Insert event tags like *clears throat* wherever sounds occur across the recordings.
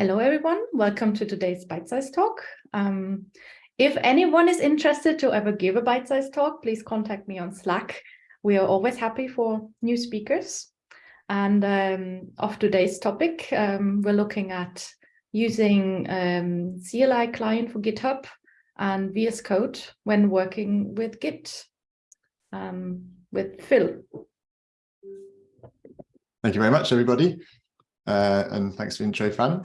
Hello, everyone. Welcome to today's Bite Size Talk. Um, if anyone is interested to ever give a Bite Size Talk, please contact me on Slack. We are always happy for new speakers. And um, of today's topic, um, we're looking at using um, CLI client for GitHub and VS Code when working with Git um, with Phil. Thank you very much, everybody. Uh, and thanks for the intro, Fran.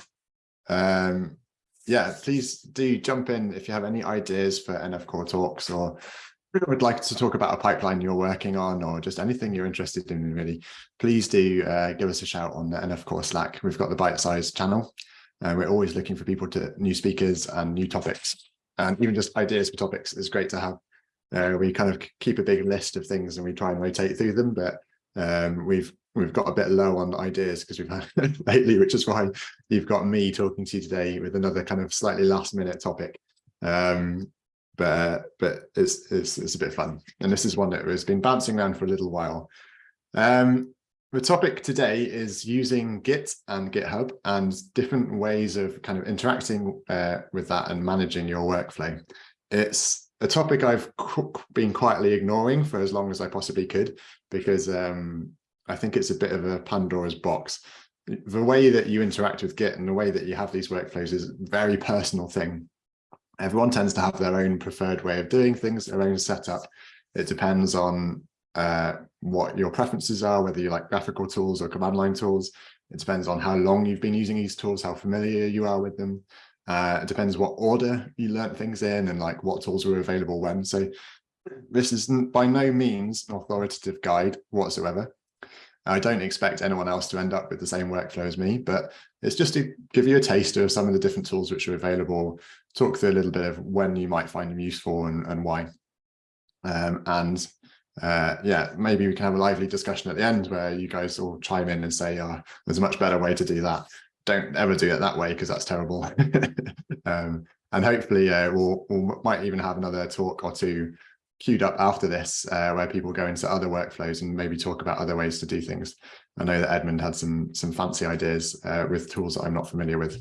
Um, yeah, please do jump in if you have any ideas for nf-core talks or would like to talk about a pipeline you're working on or just anything you're interested in really, please do uh, give us a shout on the nf-core Slack. We've got the bite size channel. and we're always looking for people to new speakers and new topics. And even just ideas for topics is great to have. Uh, we kind of keep a big list of things and we try and rotate through them, but um, we've we've got a bit low on ideas because we've had *laughs* lately, which is why you've got me talking to you today with another kind of slightly last minute topic. Um, but but it's, it's it's a bit fun, and this is one that has been bouncing around for a little while. Um, the topic today is using Git and GitHub and different ways of kind of interacting uh, with that and managing your workflow. It's a topic I've been quietly ignoring for as long as I possibly could because um, I think it's a bit of a Pandora's box. The way that you interact with Git and the way that you have these workflows is a very personal thing. Everyone tends to have their own preferred way of doing things, their own setup. It depends on uh, what your preferences are, whether you like graphical tools or command line tools. It depends on how long you've been using these tools, how familiar you are with them. Uh, it depends what order you learnt things in and like what tools were available when. So this is by no means an authoritative guide whatsoever. I don't expect anyone else to end up with the same workflow as me, but it's just to give you a taster of some of the different tools which are available, talk through a little bit of when you might find them useful and, and why. Um, and uh, yeah, maybe we can have a lively discussion at the end where you guys all chime in and say, oh, there's a much better way to do that. Don't ever do it that way because that's terrible. *laughs* um, and hopefully uh, we'll, we'll might even have another talk or two queued up after this uh, where people go into other workflows and maybe talk about other ways to do things. I know that Edmund had some some fancy ideas uh, with tools that I'm not familiar with.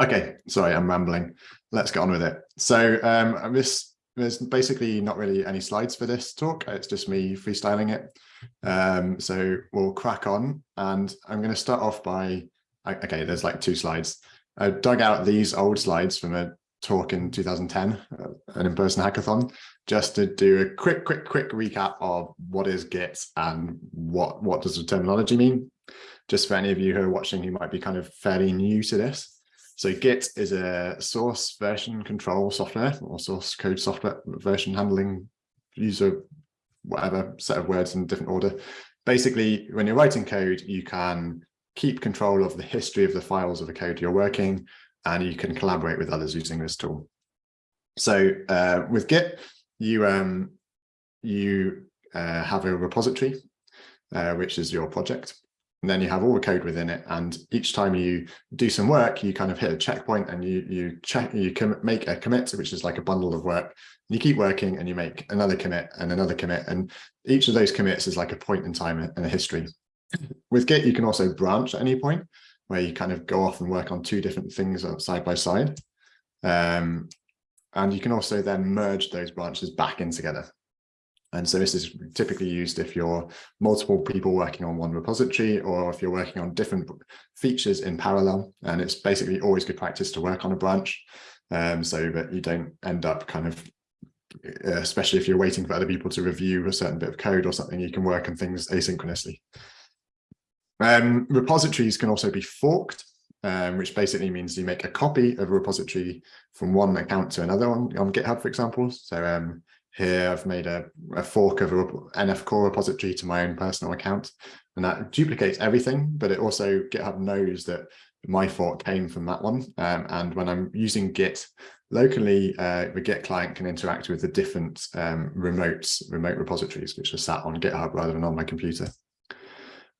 Okay, sorry, I'm rambling. Let's get on with it. So um, this there's basically not really any slides for this talk. It's just me freestyling it. Um, so we'll crack on and I'm going to start off by, okay, there's like two slides. I dug out these old slides from a talk in 2010, uh, an in-person hackathon, just to do a quick, quick, quick recap of what is Git and what, what does the terminology mean? Just for any of you who are watching who might be kind of fairly new to this. So Git is a source version control software or source code software version handling user, whatever set of words in different order. Basically, when you're writing code, you can keep control of the history of the files of the code you're working and you can collaborate with others using this tool. So uh, with Git, you um, you uh, have a repository, uh, which is your project. And then you have all the code within it. And each time you do some work, you kind of hit a checkpoint and you you check you can make a commit, which is like a bundle of work. You keep working and you make another commit and another commit. And each of those commits is like a point in time and a history. With Git, you can also branch at any point where you kind of go off and work on two different things side by side. Um, and you can also then merge those branches back in together. And so this is typically used if you're multiple people working on one repository or if you're working on different features in parallel. And it's basically always good practice to work on a branch um, so that you don't end up kind of, especially if you're waiting for other people to review a certain bit of code or something, you can work on things asynchronously. Um, repositories can also be forked, um, which basically means you make a copy of a repository from one account to another on, on GitHub, for example. So um, here I've made a, a fork of a nf-core repository to my own personal account, and that duplicates everything, but it also GitHub knows that my fork came from that one. Um, and when I'm using Git locally, uh, the Git client can interact with the different um, remotes, remote repositories, which are sat on GitHub rather than on my computer.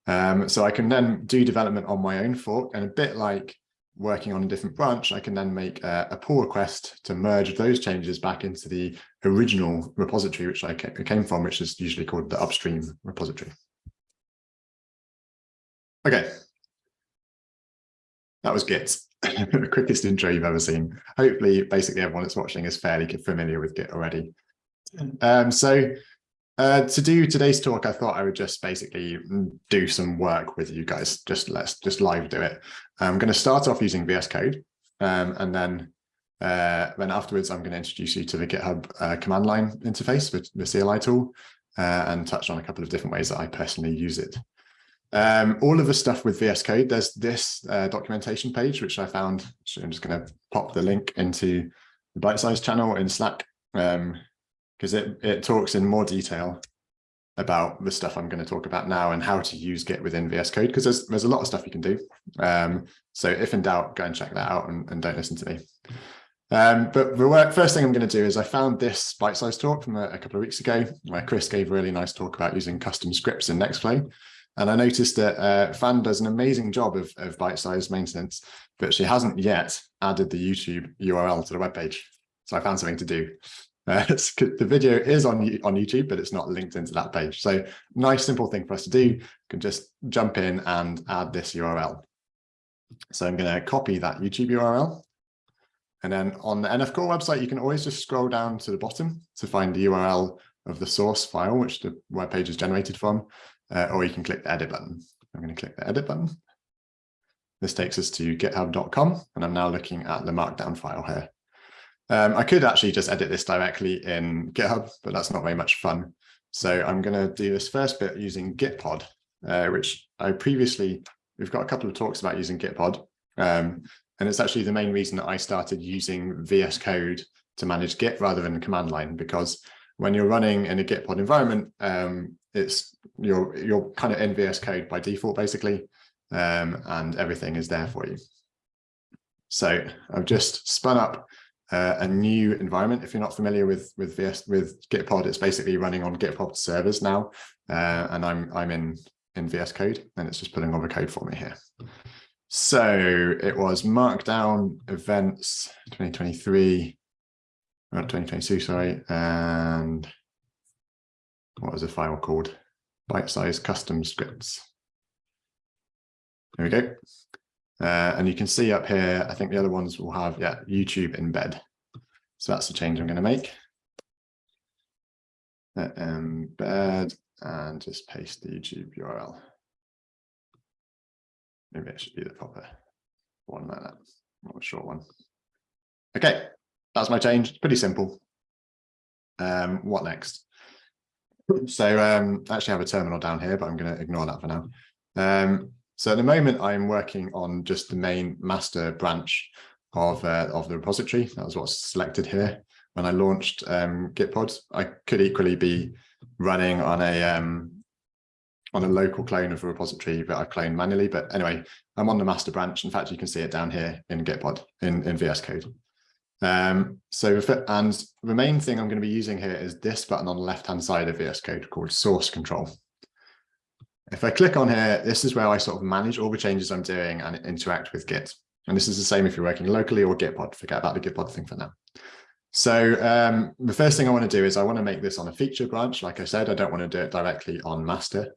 Um, so I can then do development on my own fork and a bit like working on a different branch, I can then make a, a pull request to merge those changes back into the original repository, which I came from, which is usually called the upstream repository. Okay. that was Git, *laughs* the quickest intro you've ever seen. Hopefully, basically everyone that's watching is fairly familiar with Git already. Um, so uh, to do today's talk, I thought I would just basically do some work with you guys. Just let's just live do it. I'm going to start off using VS Code, um, and then uh, then afterwards I'm going to introduce you to the GitHub uh, command line interface with the CLI tool, uh, and touch on a couple of different ways that I personally use it. Um, all of the stuff with VS Code, there's this uh, documentation page, which I found, so I'm just going to pop the link into the bite size channel in Slack, because it, it talks in more detail about the stuff I'm going to talk about now and how to use Git within VS Code, because there's, there's a lot of stuff you can do. Um, so if in doubt, go and check that out and, and don't listen to me. Um, but the work, first thing I'm going to do is I found this bite-sized talk from a, a, couple of weeks ago where Chris gave a really nice talk about using custom scripts in Nextflow. And I noticed that uh, Fran does an amazing job of, of bite-sized maintenance, but she hasn't yet added the YouTube URL to the web page. So I found something to do. Uh, *laughs* the video is on, on YouTube, but it's not linked into that page. So nice, simple thing for us to do. You can just jump in and add this URL. So I'm going to copy that YouTube URL and then on the nf-core website, you can always just scroll down to the bottom to find the URL of the source file, which the web page is generated from, uh, or you can click the edit button. I'm going to click the edit button. This takes us to github.com, and I'm now looking at the markdown file here. Um, I could actually just edit this directly in GitHub, but that's not very much fun. So I'm going to do this first bit using Gitpod, uh, which I previously, we've got a couple of talks about using Gitpod. Um, and it's actually the main reason that I started using VS Code to manage Git rather than command line, because when you're running in a Gitpod environment, um, it's you're you're kind of in VS Code by default, basically, um, and everything is there for you. So I've just spun up uh, a new environment. If you're not familiar with with VS with Gitpod, it's basically running on Gitpod servers now, uh, and I'm I'm in in VS Code, and it's just putting all the code for me here. So it was Markdown events 2023, not 2022, sorry, and what was the file called? Bite size custom scripts. There we go. Uh, and you can see up here, I think the other ones will have, yeah, YouTube embed. So that's the change I'm going to make. Uh, embed and just paste the YouTube URL. Maybe it should be the proper one like that, not a short one. Okay, that's my change. Pretty simple. Um, what next? So um, I actually have a terminal down here, but I'm going to ignore that for now. Um, so at the moment, I'm working on just the main master branch of uh, of the repository. That was what's selected here. When I launched um, Gitpod, I could equally be running on a um, on a local clone of a repository that I've cloned manually. But anyway, I'm on the master branch. In fact, you can see it down here in Gitpod in, in VS Code. Um, so, and the main thing I'm going to be using here is this button on the left-hand side of VS Code called source control. If I click on here, this is where I sort of manage all the changes I'm doing and interact with Git. And this is the same if you're working locally or Gitpod. Forget about the Gitpod thing for now. So um, the first thing I want to do is I want to make this on a feature branch. Like I said, I don't want to do it directly on master.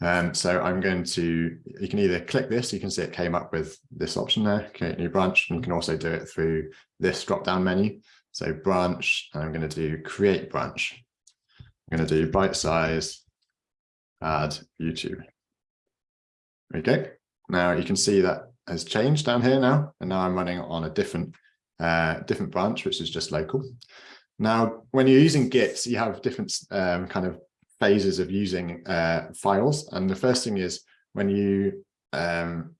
Um, so I'm going to, you can either click this, you can see it came up with this option there, create new branch, and you can also do it through this drop-down menu. So branch, and I'm going to do create branch. I'm going to do bite size, add YouTube. Go. Now you can see that has changed down here now, and now I'm running on a different uh, different branch, which is just local. Now, when you're using Git, you have different um, kind of phases of using uh, files. And the first thing is when you um,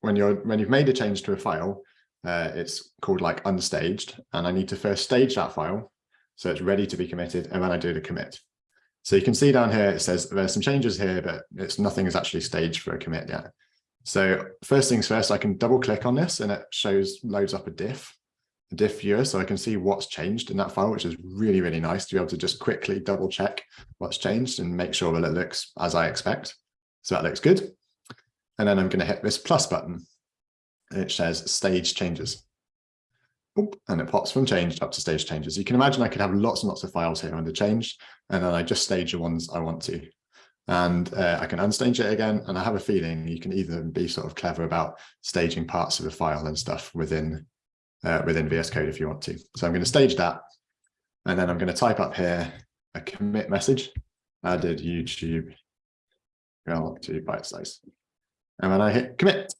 when you're when you've made a change to a file, uh, it's called like unstaged, and I need to first stage that file so it's ready to be committed, and then I do the commit. So you can see down here it says there's some changes here, but it's nothing is actually staged for a commit yet. So first things first, I can double click on this and it shows loads up a diff a diff viewer so I can see what's changed in that file, which is really, really nice to be able to just quickly double check what's changed and make sure that it looks as I expect. So that looks good. And then I'm going to hit this plus button. It says stage changes. And it pops from changed up to stage changes. You can imagine I could have lots and lots of files here under changed, and then I just stage the ones I want to. and uh, I can unstage it again. And I have a feeling you can either be sort of clever about staging parts of the file and stuff within uh, within VS Code if you want to. So I'm going to stage that. And then I'm going to type up here a commit message, added YouTube well to byte size. And when I hit commit,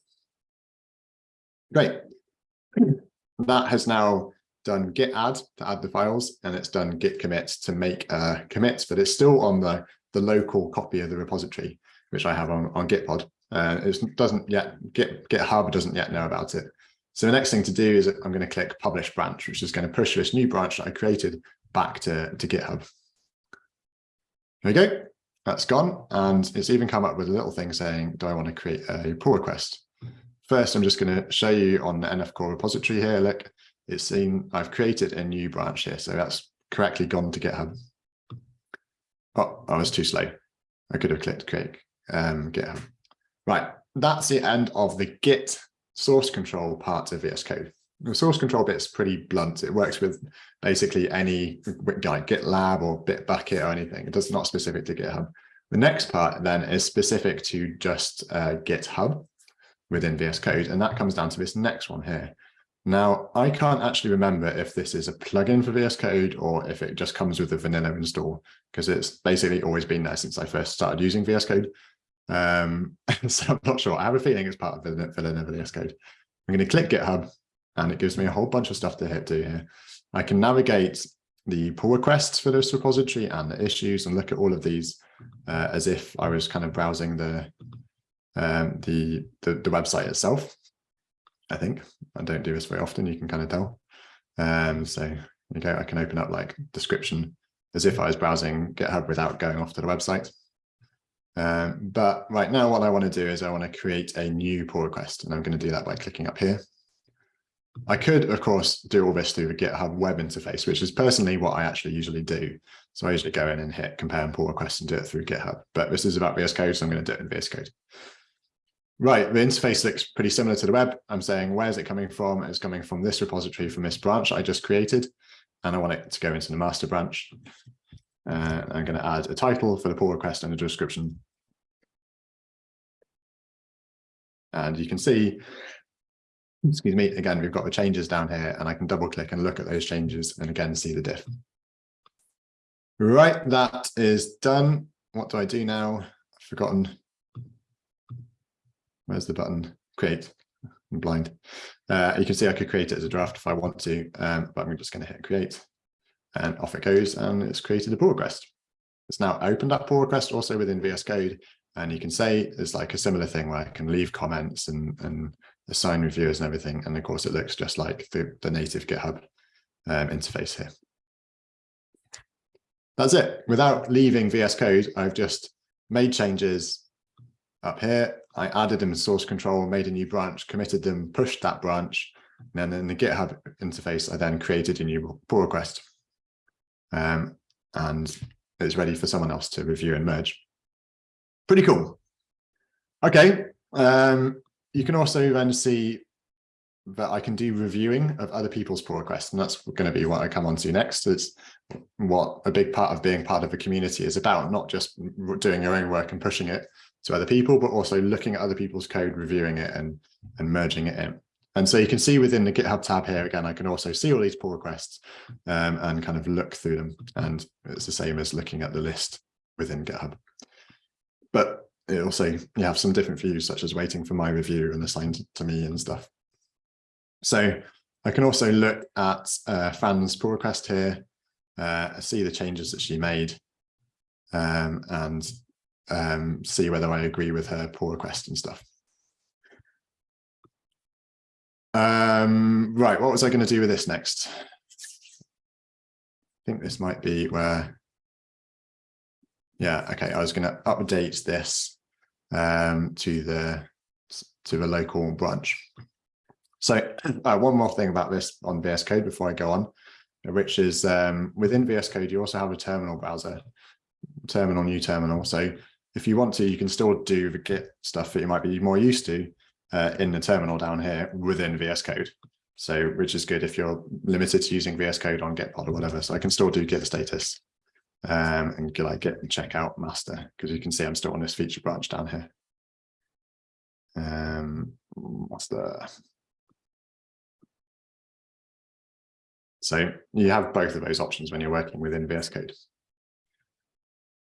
great. *clears throat* That has now done git add to add the files and it's done git commit to make a commit, but it's still on the the local copy of the repository, which I have on, on Gitpod. Uh, it doesn't yet, Git, GitHub doesn't yet know about it. So the next thing to do is I'm going to click publish branch, which is going to push this new branch that I created back to, to GitHub. There we go. That's gone. And it's even come up with a little thing saying, do I want to create a pull request? First, I'm just going to show you on the nf-core repository here. Look, it's seen I've created a new branch here. So that's correctly gone to GitHub. Oh, I was too slow. I could have clicked create um, GitHub. Right, that's the end of the Git source control part of VS Code. The source control bit's pretty blunt. It works with basically any like GitLab or Bitbucket or anything. It does not specific to GitHub. The next part then is specific to just uh, GitHub within VS Code, and that comes down to this next one here. Now, I can't actually remember if this is a plugin for VS Code or if it just comes with a vanilla install, because it's basically always been there since I first started using VS Code. Um, *laughs* so I'm not sure. I have a feeling it's part of vanilla, vanilla VS Code. I'm going to click GitHub and it gives me a whole bunch of stuff to hit do here. I can navigate the pull requests for this repository and the issues and look at all of these uh, as if I was kind of browsing the, um, the, the, the website itself. I think. I don't do this very often, you can kind of tell. Um, so okay, I can open up like description as if I was browsing GitHub without going off to the website. Um, but right now, what I want to do is I want to create a new pull request, and I'm going to do that by clicking up here. I could, of course, do all this through the GitHub web interface, which is personally what I actually usually do. So I usually go in and hit compare and pull requests and do it through GitHub. But this is about VS Code, so I'm going to do it in VS Code. Right, the interface looks pretty similar to the web. I'm saying, where's it coming from? It's coming from this repository from this branch I just created, and I want it to go into the master branch. Uh, I'm going to add a title for the pull request and a description. And you can see, excuse me, again, we've got the changes down here, and I can double click and look at those changes and again see the diff. Right, that is done. What do I do now? I've forgotten Where's the button? Create. I'm blind. Uh, you can see I could create it as a draft if I want to, um, but I'm just going to hit create and off it goes and it's created a pull request. It's now opened up pull request also within VS Code and you can say it's like a similar thing where I can leave comments and, and assign reviewers and everything. And of course it looks just like the, the native GitHub um, interface here. That's it. Without leaving VS Code, I've just made changes up here. I added them in source control, made a new branch, committed them, pushed that branch. And then in the GitHub interface, I then created a new pull request. Um, and it's ready for someone else to review and merge. Pretty cool. Okay. Um, you can also then see that I can do reviewing of other people's pull requests. And that's going to be what I come on to next. It's what a big part of being part of a community is about, not just doing your own work and pushing it, to other people, but also looking at other people's code, reviewing it and, and merging it in. And so you can see within the GitHub tab here, again, I can also see all these pull requests um, and kind of look through them. And it's the same as looking at the list within GitHub. But it also, you have some different views, such as waiting for my review and assigned to me and stuff. So I can also look at uh, Fran's pull request here, uh, see the changes that she made, um, and um, see whether I agree with her pull request and stuff. Um, right, what was I going to do with this next? I think this might be where, yeah, okay, I was going to update this um, to the to the local branch. So *clears throat* uh, one more thing about this on VS Code before I go on, which is um, within VS Code, you also have a terminal browser, terminal, new terminal. So if you want to, you can still do the Git stuff that you might be more used to uh, in the terminal down here within VS Code. So, which is good if you're limited to using VS Code on Gitpod or whatever. So I can still do Git status um, and like git checkout master because you can see I'm still on this feature branch down here. Um, master. So you have both of those options when you're working within VS Code.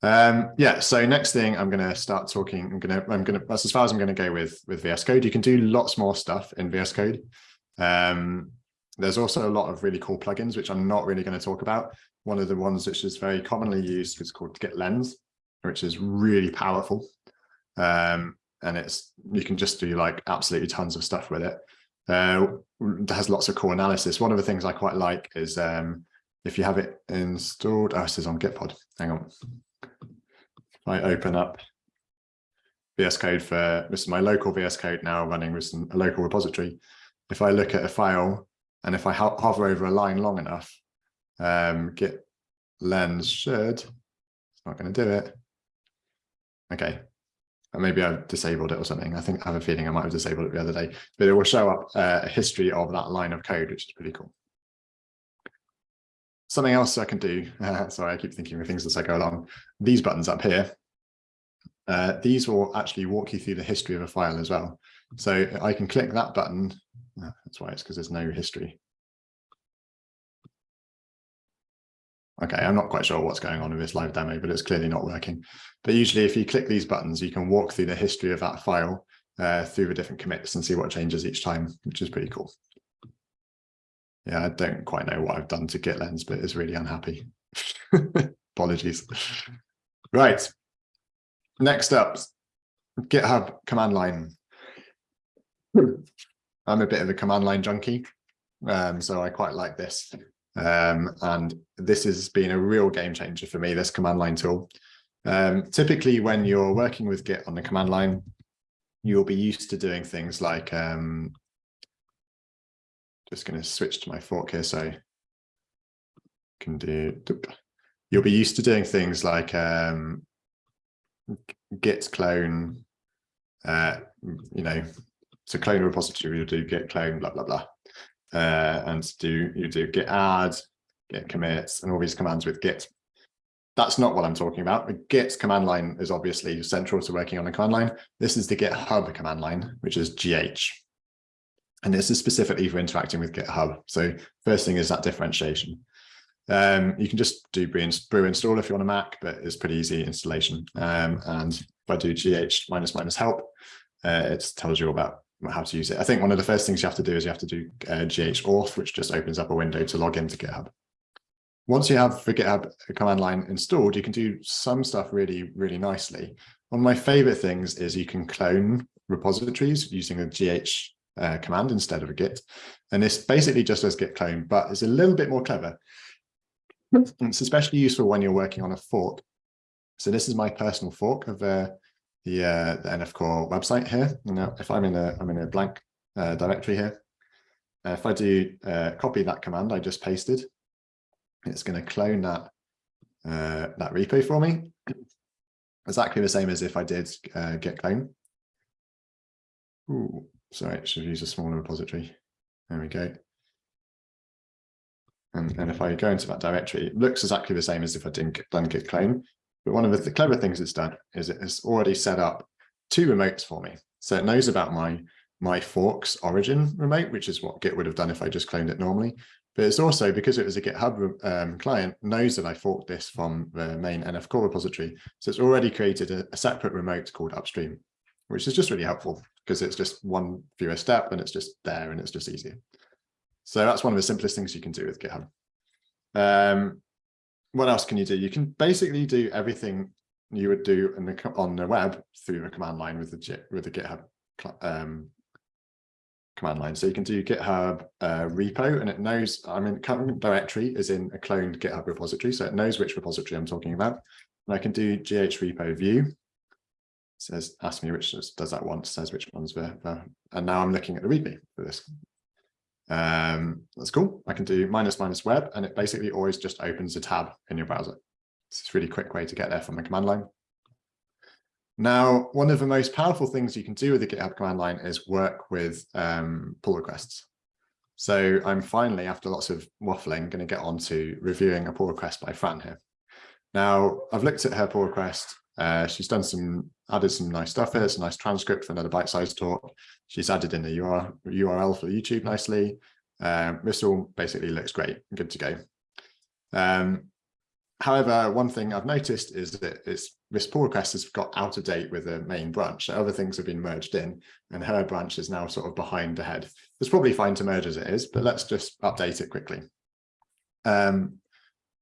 Um, yeah, so next thing I'm going to start talking, I'm going to, I'm going to, that's as far as I'm going to go with, with VS Code. You can do lots more stuff in VS Code. Um, there's also a lot of really cool plugins, which I'm not really going to talk about. One of the ones which is very commonly used is called GitLens, which is really powerful. Um, and it's, you can just do like absolutely tons of stuff with it. Uh, it has lots of cool analysis. One of the things I quite like is um, if you have it installed, oh, this is on Gitpod. Hang on. I open up VS Code for this is my local VS Code now running with some, a local repository. If I look at a file and if I ho hover over a line long enough, um, Git lens should, it's not going to do it. Okay, maybe I've disabled it or something. I think I have a feeling I might have disabled it the other day, but it will show up uh, a history of that line of code, which is pretty cool. Something else I can do, uh, sorry, I keep thinking of things as I go along. These buttons up here, uh, these will actually walk you through the history of a file as well. So I can click that button. Oh, that's why it's because there's no history. Okay, I'm not quite sure what's going on with this live demo, but it's clearly not working. But usually if you click these buttons, you can walk through the history of that file uh, through the different commits and see what changes each time, which is pretty cool. Yeah, I don't quite know what I've done to GitLens, but it's really unhappy. *laughs* Apologies. Right. Next up, GitHub command line. *clears throat* I'm a bit of a command line junkie, um, so I quite like this. Um, and this has been a real game changer for me, this command line tool. Um, typically, when you're working with Git on the command line, you'll be used to doing things like, um, just going to switch to my fork here, so I can do, you'll be used to doing things like um, git clone, uh, you know, so clone a repository, you'll do git clone, blah, blah, blah uh, and do you do git add, git commits, and all these commands with git. That's not what I'm talking about. The git command line is obviously central to working on a command line. This is the GitHub command line, which is GH. And this is specifically for interacting with GitHub. So first thing is that differentiation. Um, you can just do brew, install if you're on a Mac, but it's pretty easy installation. Um, and if I do gh minus minus help, uh, it tells you about how to use it. I think one of the first things you have to do is you have to do uh, auth, which just opens up a window to log into GitHub. Once you have the GitHub command line installed, you can do some stuff really, really nicely. One of my favorite things is you can clone repositories using a gh uh, command instead of a git. And this basically just does git clone, but it's a little bit more clever. *laughs* it's especially useful when you're working on a fork. So this is my personal fork of uh, the uh, the nf-core website here. Now, if I'm in a I'm in a blank uh, directory here, uh, if I do uh, copy that command I just pasted, it's going to clone that uh, that repo for me. Exactly the same as if I did uh, git clone. Ooh, sorry, I should use a smaller repository. There we go. And, and if I go into that directory, it looks exactly the same as if I didn't done git clone. But one of the, the clever things it's done is it has already set up two remotes for me. So it knows about my my forks origin remote, which is what Git would have done if I just cloned it normally. But it's also, because it was a GitHub um, client, knows that I forked this from the main nf-core repository. So it's already created a, a, separate remote called upstream, which is just really helpful because it's just one fewer step and it's just there and it's just easier. So that's one of the simplest things you can do with GitHub. Um, what else can you do? You can basically do everything you would do the, on the web through the command line with the with the GitHub um, command line. So you can do GitHub uh, repo, and it knows. I mean, current directory is in a cloned GitHub repository, so it knows which repository I'm talking about. And I can do gh repo view. Says ask me which does that once. Says which one's were, and now I'm looking at the README for this. Um, that's cool. I can do minus minus web, and it basically always just opens a tab in your browser. It's a really quick way to get there from the command line. Now, one of the most powerful things you can do with the GitHub command line is work with um, pull requests. So I'm finally, after lots of waffling, going to get on to reviewing a pull request by Fran here. Now, I've looked at her pull request. Uh, she's done some, added some nice stuff here. It's a nice transcript for another bite-sized talk. She's added in the URL, for YouTube nicely. Um, this all basically looks great, good to go. Um, however, one thing I've noticed is that this pull request has got out of date with the main branch. Other things have been merged in and her branch is now sort of behind ahead. It's probably fine to merge as it is, but let's just update it quickly. Um,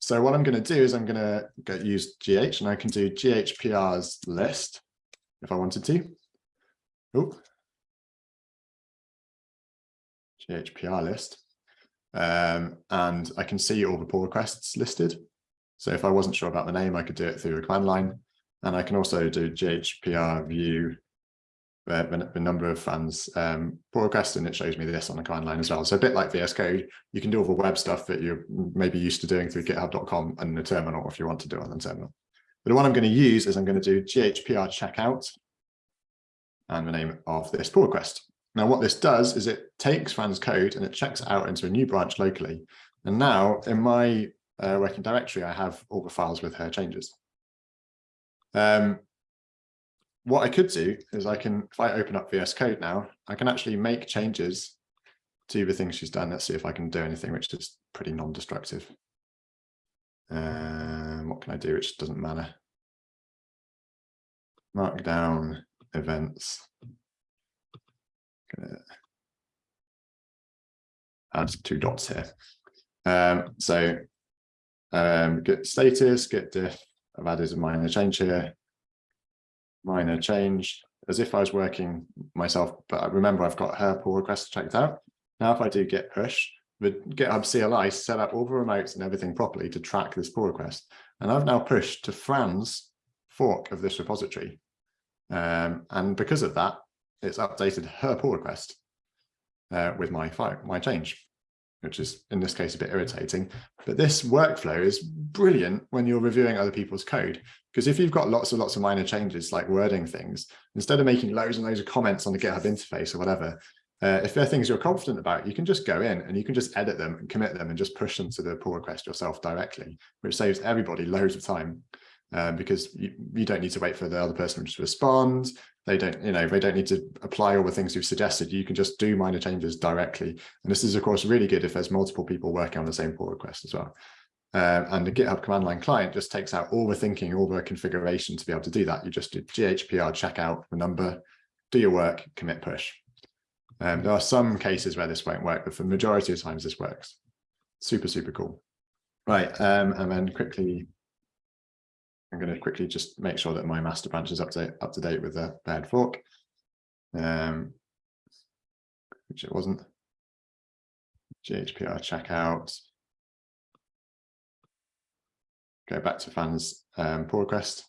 so what I'm going to do is I'm going to use GH and I can do GHPR's list if I wanted to. Oh, GHPR list. Um, and I can see all the pull requests listed. So if I wasn't sure about the name, I could do it through a command line. And I can also do GHPR view uh, the, the, number of fans um, pull requests, and it shows me this on the command line as well. So a bit like VS Code, you can do all the web stuff that you're maybe used to doing through github.com and the terminal if you want to do it on the terminal. But the one I'm going to use is I'm going to do GHPR checkout and the name of this pull request. Now, what this does is it takes Fran's code and it checks out into a new branch locally. And now in my uh, working directory, I have all the files with her changes. Um, what I could do is I can, if I open up VS Code now, I can actually make changes to the things she's done. Let's see if I can do anything which is pretty non-destructive. Um, what can I do which doesn't matter? Markdown events add two dots here. Um, so um, git status, git diff. I've added a minor change here. Minor change, as if I was working myself, but remember I've got her pull request checked out. Now if I do git push, the GitHub CLI set up all the remotes and everything properly to track this pull request. And I've now pushed to Fran's fork of this repository. Um, and because of that, it's updated her pull request uh, with my file, my change, which is in this case a bit irritating. But this workflow is brilliant when you're reviewing other people's code, because if you've got lots and lots of minor changes like wording things, instead of making loads and loads of comments on the GitHub interface or whatever, uh, if there are things you're confident about, you can just go in and you can just edit them and commit them and just push them to the pull request yourself directly, which saves everybody loads of time uh, because you, you don't need to wait for the other person to respond. They don't, you know, they don't need to apply all the things you've suggested. You can just do minor changes directly. And this is, of course, really good if there's multiple people working on the same pull request as well. Uh, and the GitHub command line client just takes out all the thinking, all the configuration to be able to do that. You just do GHPR checkout the number, do your work, commit push. Um, there are some cases where this won't work, but for the majority of times this works. Super, super cool. Right, um, and then quickly I'm going to quickly just make sure that my master branch is up to, up to date with the bad fork, um, which it wasn't. GHPR checkout. Go back to fans um, pull request,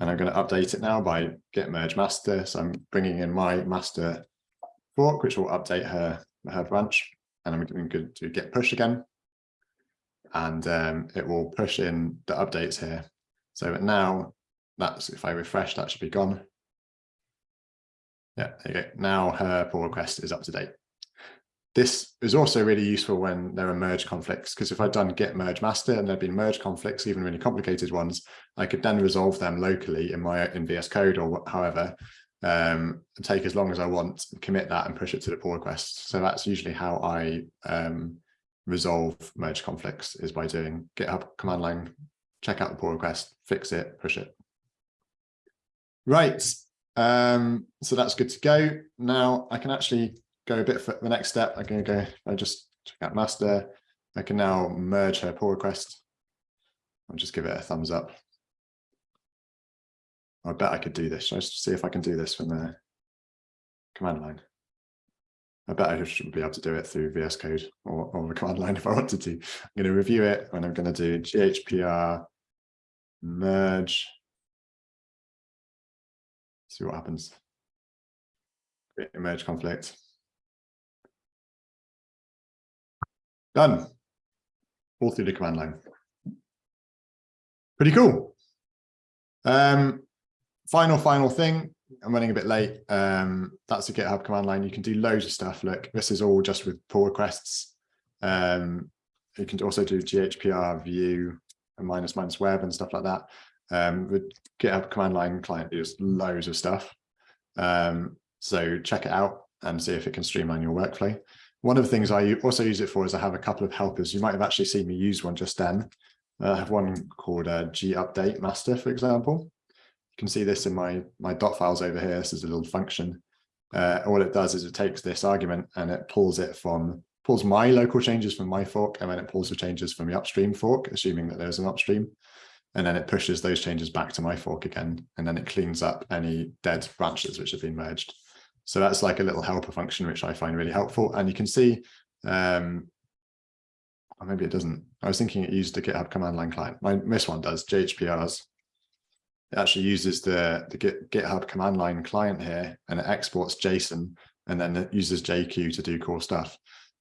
and I'm going to update it now by git merge master. So I'm bringing in my master fork, which will update her her branch, and I'm going to do git push again, and um, it will push in the updates here so now that's if I refresh, that should be gone. Yeah, there you go. Now her pull request is up to date. This is also really useful when there are merge conflicts, because if I'd done git merge master and there'd been merge conflicts, even really complicated ones, I could then resolve them locally in my in VS Code or however, um, and take as long as I want, commit that and push it to the pull request. So that's usually how I um, resolve merge conflicts is by doing GitHub command line check out the pull request, fix it, push it. Right, um, so that's good to go. Now I can actually go a bit for the next step. I can go, I just check out master. I can now merge her pull request. I'll just give it a thumbs up. I bet I could do this. Let's see if I can do this from the command line. I bet I should be able to do it through VS Code or, or the command line if I wanted to. I'm going to review it and I'm going to do GHPR merge. See what happens. Merge conflict. Done. All through the command line. Pretty cool. Um, final, final thing. I'm running a bit late. Um, that's a GitHub command line. You can do loads of stuff. Look, this is all just with pull requests. Um, you can also do GHPR view minus minus web and stuff like that. Um, with GitHub command line client, there's loads of stuff. Um, so check it out and see if it can streamline your workflow. One of the things I also use it for is I have a couple of helpers. You might have actually seen me use one just then. Uh, I have one called uh, gupdate master, for example. You can see this in my, my dot files over here. This is a little function. Uh, all it does is it takes this argument and it pulls it from pulls my local changes from my fork and then it pulls the changes from the upstream fork, assuming that there's an upstream. And then it pushes those changes back to my fork again. And then it cleans up any dead branches which have been merged. So that's like a little helper function, which I find really helpful. And you can see, um, or maybe it doesn't. I was thinking it used the GitHub command line client. My this one does JHPRs. It actually uses the, the GitHub command line client here and it exports JSON and then it uses JQ to do cool stuff.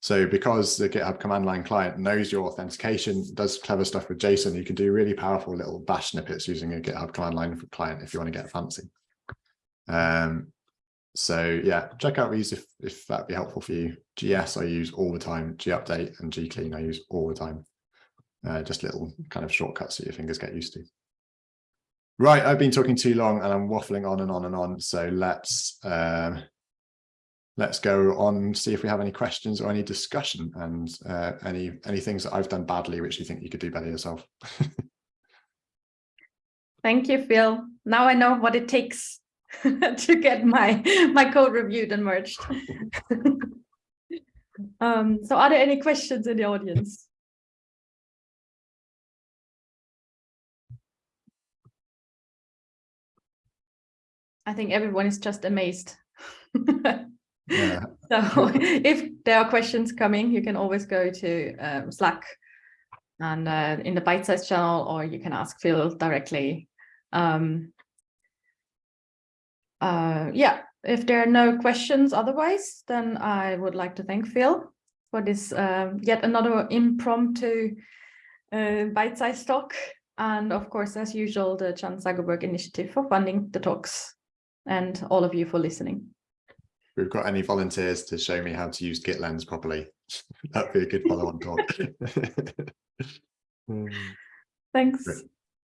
So because the GitHub command line client knows your authentication, does clever stuff with JSON, you can do really powerful little bash snippets using a GitHub command line client if you want to get fancy. Um, so yeah, check out these if, if that'd be helpful for you. GS I use all the time, gupdate and gclean I use all the time. Uh, just little kind of shortcuts that your fingers get used to. Right, I've been talking too long and I'm waffling on and on and on. So let's um, let's go on see if we have any questions or any discussion and uh, any any things that I've done badly which you think you could do better yourself. *laughs* Thank you, Phil. Now I know what it takes *laughs* to get my my code reviewed and merged. *laughs* um, so are there any questions in the audience? I think everyone is just amazed. Yeah. *laughs* So if there are questions coming, you can always go to um, Slack and uh, in the bite size channel, or you can ask Phil directly. Um, uh, yeah, if there are no questions otherwise, then I would like to thank Phil for this uh, yet another impromptu uh, bite size talk. And of course, as usual, the Chan Zuckerberg Initiative for funding the talks and all of you for listening we've got any volunteers to show me how to use GitLens properly, *laughs* that'd be a good follow-on talk. *laughs* Thanks. Great.